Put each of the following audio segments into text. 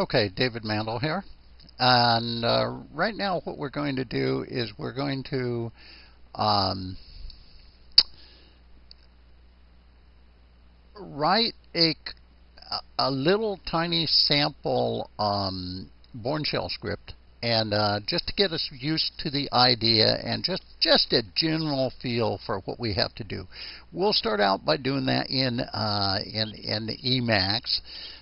Okay, David Mandel here. And uh, right now what we're going to do is we're going to um, write a, a little tiny sample um, Bourne shell script and uh, just to get us used to the idea and just just a general feel for what we have to do. We'll start out by doing that in uh, in in Emacs.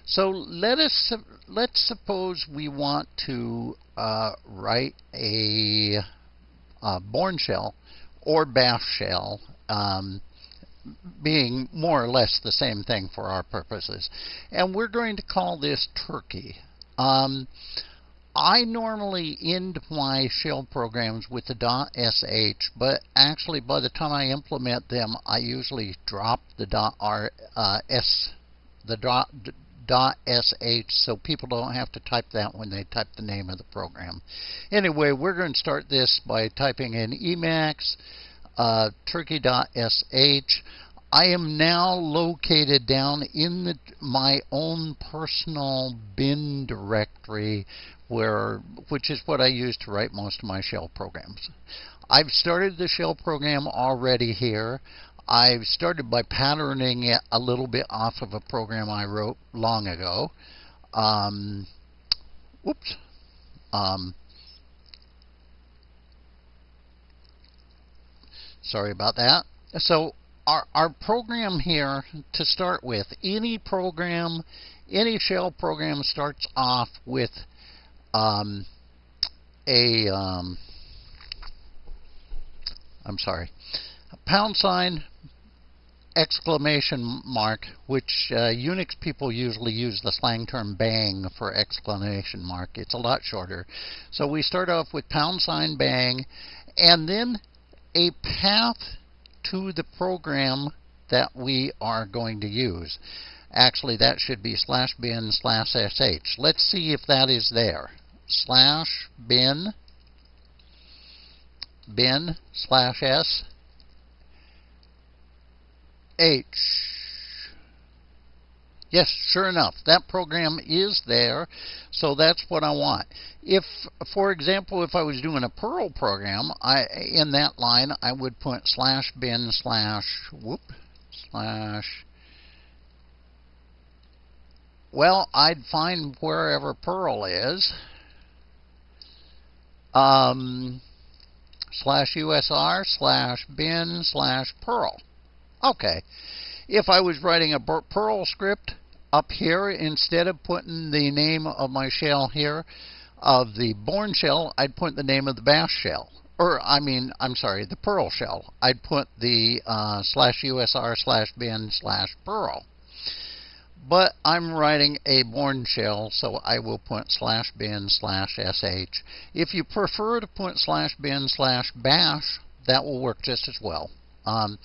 So let us let's suppose we want to uh, write a, a Bourne shell or Bash shell. Um, being more or less the same thing for our purposes. And we're going to call this Turkey. Um, I normally end my shell programs with the .sh, but actually by the time I implement them, I usually drop the .rs, uh, the .sh so people don't have to type that when they type the name of the program. Anyway, we're going to start this by typing in Emacs uh, turkey.sh. I am now located down in the, my own personal bin directory where which is what I use to write most of my shell programs. I've started the shell program already here. I've started by patterning it a little bit off of a program I wrote long ago. Um, whoops. Um, sorry about that. So our, our program here to start with, any program, any shell program starts off with um, a um, I'm sorry, a pound sign exclamation mark, which uh, Unix people usually use the slang term bang for exclamation mark. It's a lot shorter. So we start off with pound sign bang, and then a path to the program that we are going to use. Actually, that should be slash bin slash sh. Let's see if that is there slash bin bin slash s h. Yes, sure enough, that program is there, so that's what I want. If, for example, if I was doing a Perl program, I in that line I would put slash bin slash whoop slash well, I'd find wherever Perl is, um, slash USR slash bin slash Perl. Okay. If I was writing a Perl script up here, instead of putting the name of my shell here, of the Bourne shell, I'd put the name of the bash shell. Or, I mean, I'm sorry, the Perl shell. I'd put the uh, slash USR slash bin slash Perl. But I'm writing a Bourne shell, so I will put slash bin slash sh. If you prefer to put slash bin slash bash, that will work just as well. Um,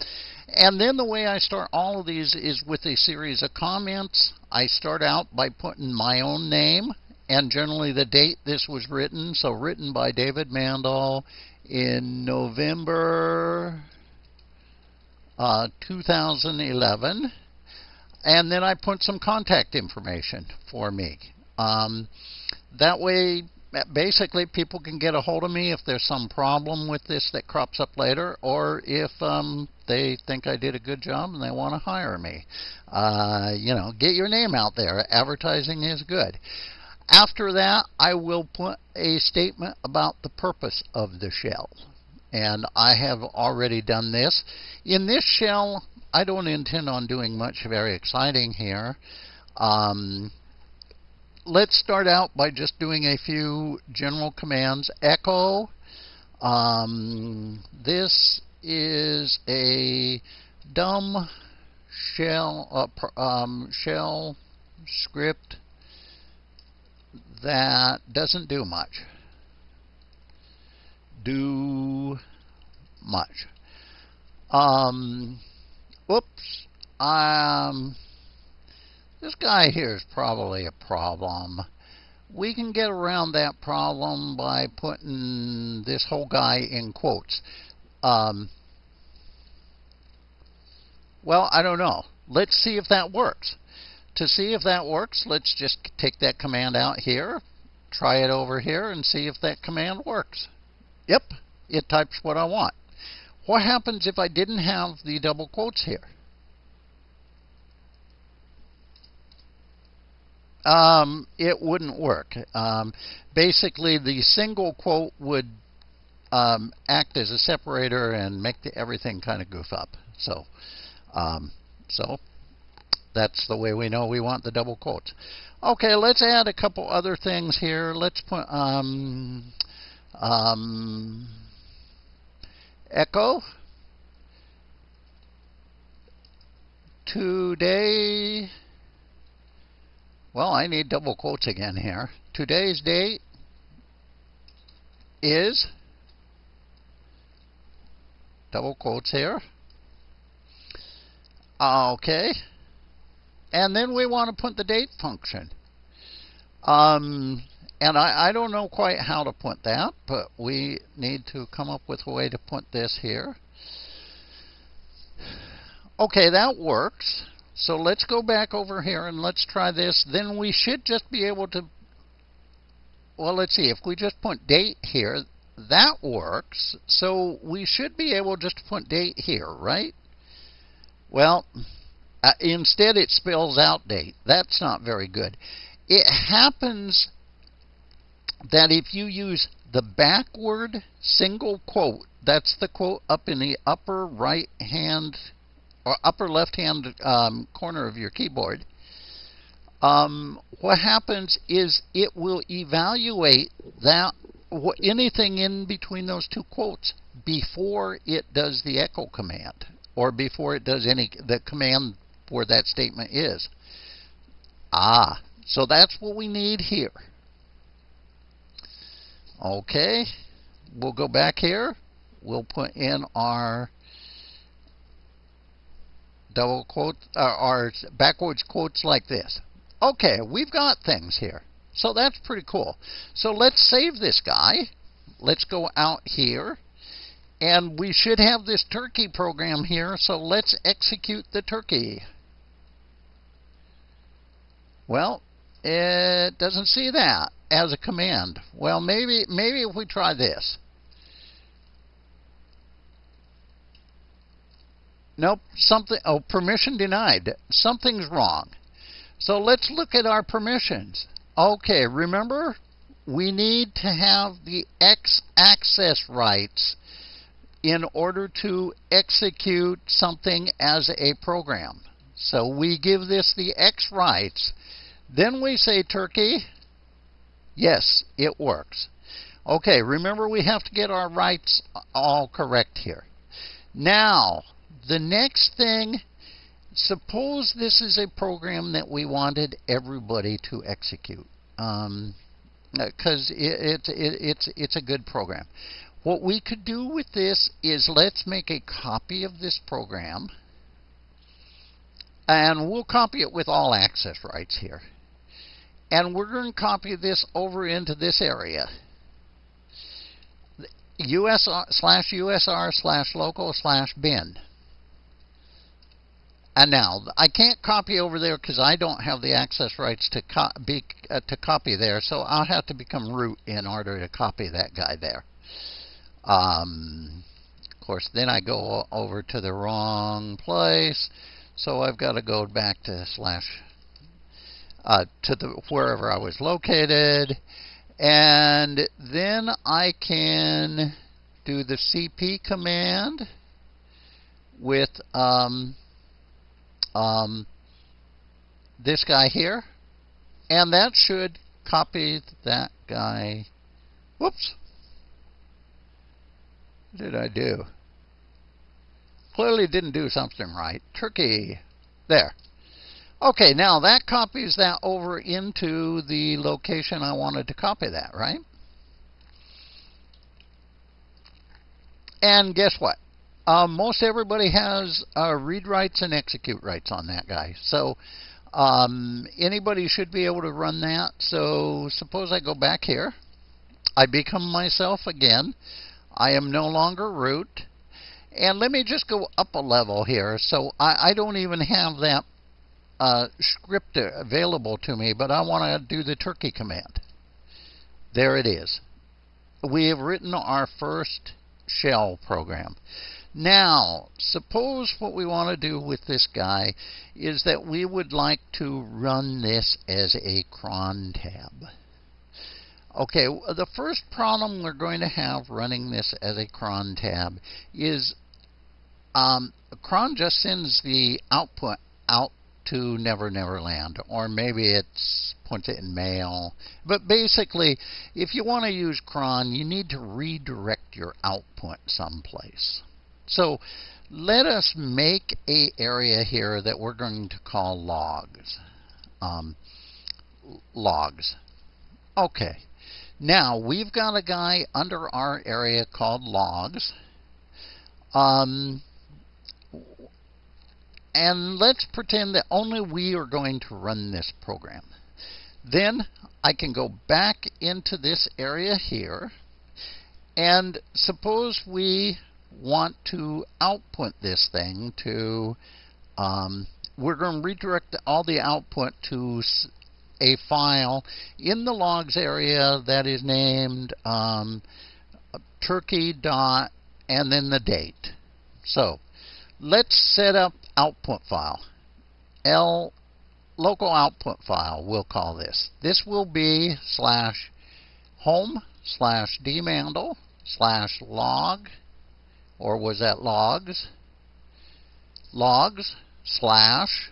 and then the way I start all of these is with a series of comments. I start out by putting my own name and generally the date this was written. So written by David Mandel in November uh, 2011 and then I put some contact information for me. Um, that way, basically, people can get a hold of me if there's some problem with this that crops up later, or if um, they think I did a good job and they want to hire me. Uh, you know, get your name out there. Advertising is good. After that, I will put a statement about the purpose of the shell. And I have already done this. In this shell, I don't intend on doing much very exciting here. Um, let's start out by just doing a few general commands. Echo. Um, this is a dumb shell uh, um, shell script that doesn't do much. Do much. Um, Whoops. Um, this guy here is probably a problem. We can get around that problem by putting this whole guy in quotes. Um, well, I don't know. Let's see if that works. to see if that works, let's just take that command out here, try it over here, and see if that command works. Yep, it types what I want. What happens if I didn't have the double quotes here? Um, it wouldn't work. Um, basically, the single quote would um, act as a separator and make the, everything kind of goof up. So, um, so that's the way we know we want the double quotes. Okay, let's add a couple other things here. Let's put um, um, echo today. Well, I need double quotes again here. Today's date is double quotes here. Okay. And then we want to put the date function. Um, and I, I don't know quite how to put that, but we need to come up with a way to put this here. Okay, that works. So let's go back over here and let's try this. Then we should just be able to, well, let's see. If we just put date here, that works. So we should be able just to put date here, right? Well, uh, instead, it spells out date. That's not very good. It happens that if you use the backward single quote, that's the quote up in the upper right hand upper left hand um, corner of your keyboard, um, what happens is it will evaluate that anything in between those two quotes before it does the echo command or before it does any the command where that statement is. Ah, so that's what we need here. Okay, we'll go back here. We'll put in our double quote uh, or backwards quotes like this. Okay, we've got things here. So that's pretty cool. So let's save this guy. Let's go out here. And we should have this turkey program here, so let's execute the turkey. Well, it doesn't see that as a command. Well, maybe maybe if we try this. Nope, something oh permission denied. Something's wrong. So let's look at our permissions. Okay, remember we need to have the X access rights in order to execute something as a program. So we give this the X rights then we say turkey. Yes, it works. Okay, remember we have to get our rights all correct here. Now, the next thing, suppose this is a program that we wanted everybody to execute. Um, because it, it, it, it's it's a good program. What we could do with this is let's make a copy of this program, and we'll copy it with all access rights here. And we're going to copy this over into this area. USR slash USR slash local slash bin. And now I can't copy over there because I don't have the access rights to co be uh, to copy there, so I'll have to become root in order to copy that guy there. Um, of course, then I go over to the wrong place, so I've got to go back to slash uh, to the wherever I was located, and then I can do the cp command with um, um, this guy here, and that should copy that guy. Whoops. What did I do? Clearly didn't do something right. Turkey. There. Okay, now that copies that over into the location I wanted to copy that, right? And guess what? Uh, most everybody has uh, read rights and execute rights on that guy. So um, anybody should be able to run that. So suppose I go back here. I become myself again. I am no longer root. And let me just go up a level here. So I, I don't even have that uh, script available to me, but I want to do the turkey command. There it is. We have written our first shell program. Now, suppose what we want to do with this guy is that we would like to run this as a cron tab. Okay, the first problem we're going to have running this as a cron tab is um, cron just sends the output out to Never Never Land, or maybe it's puts it in mail. But basically, if you want to use cron, you need to redirect your output someplace. So let us make a area here that we're going to call logs. Um, logs. Okay. Now we've got a guy under our area called logs. Um, and let's pretend that only we are going to run this program. Then I can go back into this area here. And suppose we want to output this thing to, um, we're going to redirect all the output to a file in the logs area that is named um, turkey dot and then the date. So let's set up output file. L local output file, we'll call this. This will be slash home slash dmandel slash log or was that logs? Logs slash,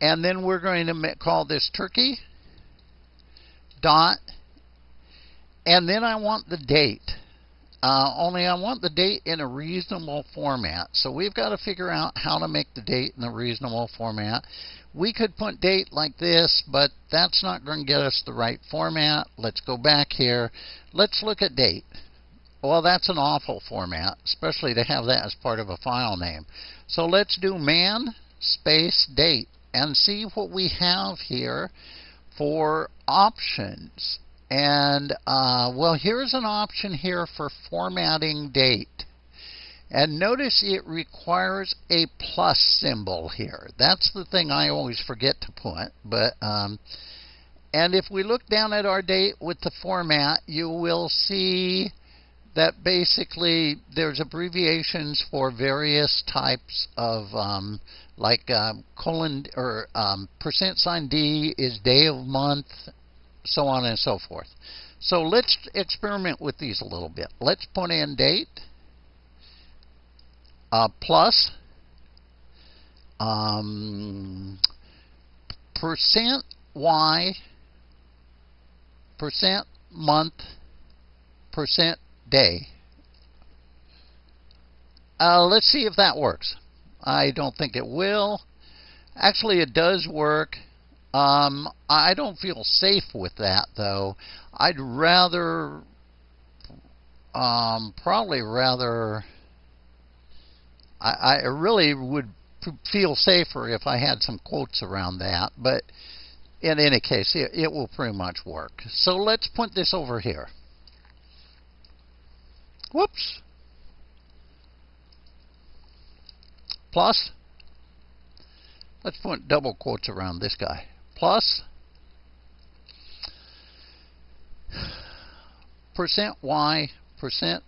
and then we're going to call this turkey dot, and then I want the date. Uh, only I want the date in a reasonable format. So we've got to figure out how to make the date in a reasonable format. We could put date like this, but that's not going to get us the right format. Let's go back here. Let's look at date. Well, that's an awful format, especially to have that as part of a file name. So let's do man space date and see what we have here for options. And, uh, well, here's an option here for formatting date. And notice it requires a plus symbol here. That's the thing I always forget to put. But um, And if we look down at our date with the format, you will see that basically there's abbreviations for various types of um, like um, colon or um, percent sign D is day of month, so on and so forth. So let's experiment with these a little bit. Let's put in date uh, plus um, percent Y percent month percent day. Uh, let's see if that works. I don't think it will. Actually, it does work. Um, I don't feel safe with that, though. I'd rather, um, probably rather, I, I really would feel safer if I had some quotes around that, but in any case, it, it will pretty much work. So let's put this over here. Whoops. Plus, let's put double quotes around this guy. Plus, percent Y, percent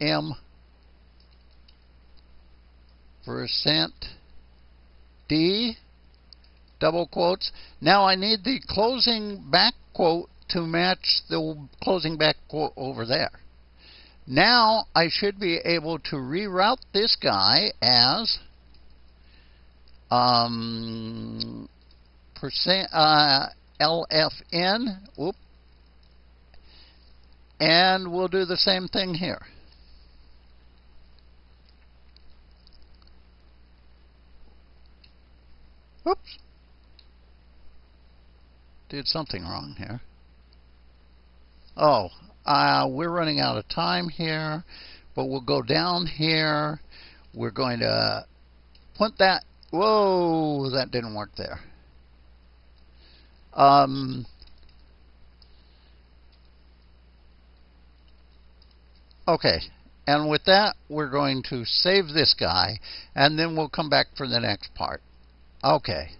M, percent D, double quotes. Now I need the closing back quote to match the closing back quote over there. Now I should be able to reroute this guy as um, percent uh, LFN. Whoop. And we'll do the same thing here. Oops. Did something wrong here. Oh, uh, we're running out of time here, but we'll go down here. We're going to put that. Whoa, that didn't work there. Um, okay, and with that, we're going to save this guy, and then we'll come back for the next part. Okay.